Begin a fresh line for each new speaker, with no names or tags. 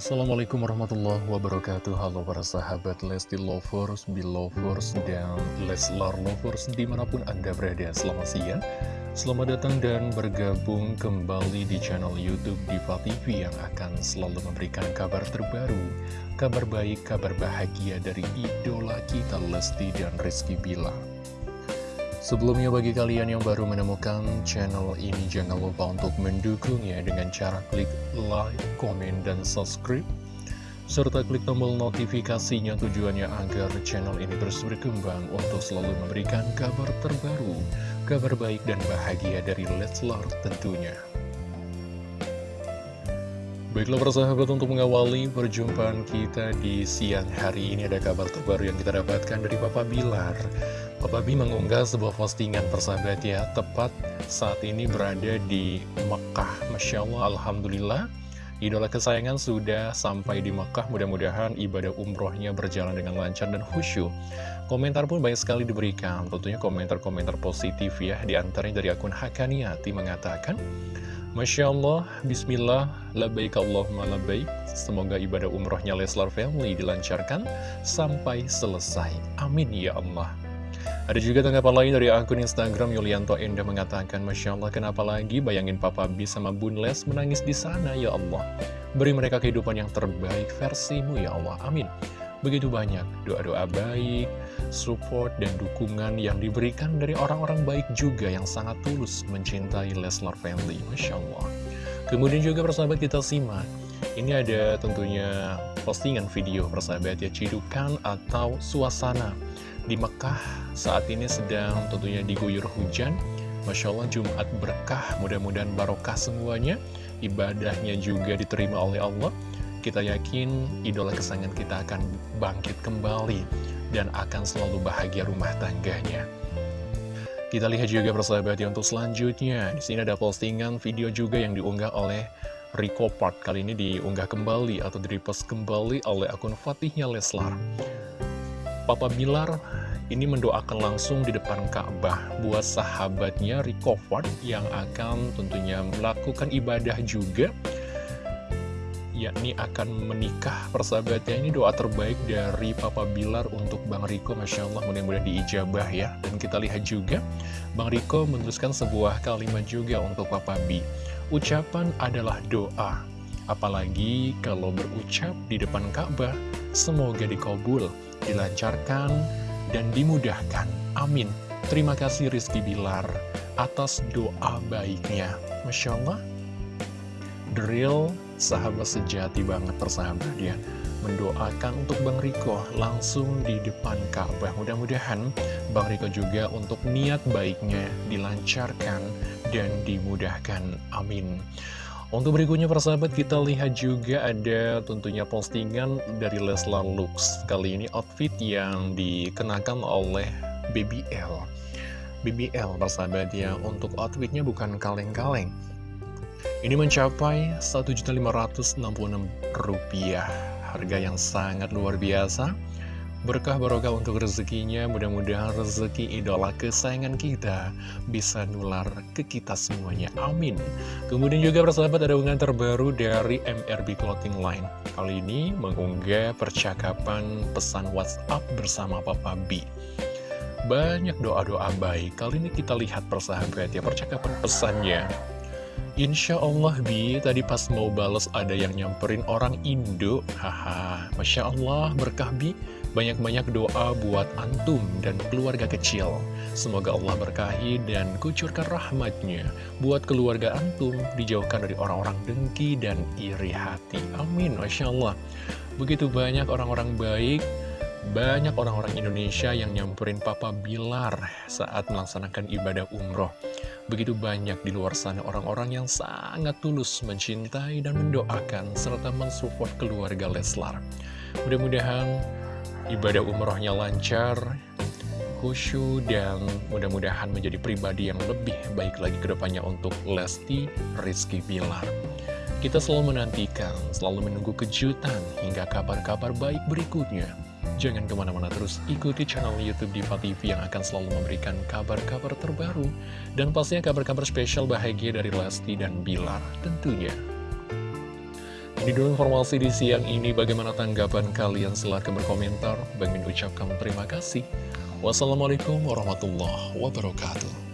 Assalamualaikum warahmatullahi wabarakatuh. Halo para sahabat Lesti Lovers, Belovers, dan Leslar Lovers di mana pun Anda berada. Selamat siang Selamat datang dan bergabung kembali di channel Youtube Diva TV Yang akan selalu memberikan kabar terbaru Kabar baik, kabar bahagia dari idola kita Lesti dan Rizky Bila Sebelumnya bagi kalian yang baru menemukan channel ini jangan lupa untuk mendukungnya dengan cara klik like, komen, dan subscribe serta klik tombol notifikasinya tujuannya agar channel ini terus berkembang untuk selalu memberikan kabar terbaru, kabar baik dan bahagia dari Leslar tentunya. Baiklah persahabat untuk mengawali perjumpaan kita di siang hari ini ada kabar terbaru yang kita dapatkan dari Bapak Bilar Papa B mengunggah sebuah postingan persahabat ya Tepat saat ini berada di Mekah. Masya Allah, Alhamdulillah. Idola kesayangan sudah sampai di Mekah. Mudah-mudahan ibadah umrohnya berjalan dengan lancar dan khusyuk. Komentar pun banyak sekali diberikan. Tentunya komentar-komentar positif ya Di antaranya dari akun Hakaniati mengatakan Masya Allah, Bismillah, Labaik Allahumma Labaik Semoga ibadah umrohnya Leslar Family dilancarkan sampai selesai. Amin ya Allah ada juga tanggapan lain dari akun Instagram Yulianto Enda mengatakan, Masya Allah, kenapa lagi bayangin Papa B sama Bun Les menangis di sana, ya Allah. Beri mereka kehidupan yang terbaik versimu, ya Allah. Amin. Begitu banyak doa-doa baik, support, dan dukungan yang diberikan dari orang-orang baik juga yang sangat tulus mencintai Leslar Family. Masya Allah. Kemudian juga persahabat kita simak. Ini ada tentunya postingan video persahabat ya, cidukan atau suasana di Mekah saat ini sedang tentunya diguyur hujan. Masya Allah Jumat berkah mudah-mudahan barokah semuanya. Ibadahnya juga diterima oleh Allah. Kita yakin idola kesayangan kita akan bangkit kembali dan akan selalu bahagia rumah tangganya. Kita lihat juga persahabat ya untuk selanjutnya. Di sini ada postingan video juga yang diunggah oleh Rico Part kali ini diunggah kembali atau direpost kembali oleh akun Fatihnya Leslar Papa Bilar ini mendoakan langsung di depan Ka'bah buat sahabatnya Rico Ford yang akan tentunya melakukan ibadah juga. Yakni akan menikah persahabatnya. Ini doa terbaik dari Papa Bilar untuk Bang Riko Masya Allah mudah-mudahan diijabah ya. Dan kita lihat juga Bang Riko menuliskan sebuah kalimat juga untuk Papa B. Ucapan adalah doa apalagi kalau berucap di depan Ka'bah semoga dikabul dilancarkan, dan dimudahkan. Amin. Terima kasih Rizky Bilar atas doa baiknya. Masya Allah, real sahabat sejati banget persahabat ya. Mendoakan untuk Bang Riko langsung di depan Ka'bah. Mudah-mudahan Bang Riko juga untuk niat baiknya dilancarkan dan dimudahkan. Amin. Untuk berikutnya persahabat kita lihat juga ada tentunya postingan dari Leslar Lux. Kali ini outfit yang dikenakan oleh BBL BBL persahabat ya untuk outfitnya bukan kaleng-kaleng. Ini mencapai Rp1.566 Harga yang sangat luar biasa Berkah barokah untuk rezekinya, mudah-mudahan rezeki idola kesayangan kita bisa nular ke kita semuanya. Amin. Kemudian juga persahabat ada unggahan terbaru dari MRB Clothing Line. Kali ini mengunggah percakapan pesan WhatsApp bersama Papa B. Banyak doa-doa baik. Kali ini kita lihat persahabat ya percakapan pesannya. Insya Allah Bi, tadi pas mau bales ada yang nyamperin orang Indo Haha, Masya Allah berkah Bi banyak-banyak doa buat antum dan keluarga kecil. Semoga Allah berkahi dan kucurkan rahmatnya buat keluarga antum dijauhkan dari orang-orang dengki dan iri hati. Amin. Masya Allah. Begitu banyak orang-orang baik, banyak orang-orang Indonesia yang nyamperin Papa Bilar saat melaksanakan ibadah umroh. Begitu banyak di luar sana orang-orang yang sangat tulus mencintai dan mendoakan serta mensupport keluarga Leslar. Mudah-mudahan ibadah umrohnya lancar, khusyuk, dan mudah-mudahan menjadi pribadi yang lebih baik lagi ke depannya untuk Lesti Rizky Bilar. Kita selalu menantikan, selalu menunggu kejutan hingga kabar-kabar baik berikutnya. Jangan ke mana-mana terus ikuti channel Youtube Diva TV yang akan selalu memberikan kabar-kabar terbaru dan pastinya kabar-kabar spesial bahagia dari Lesti dan Bilar tentunya. Ini dulu informasi di siang ini, bagaimana tanggapan kalian? Silahkan berkomentar. Bang Min ucapkan terima kasih. Wassalamualaikum warahmatullahi wabarakatuh.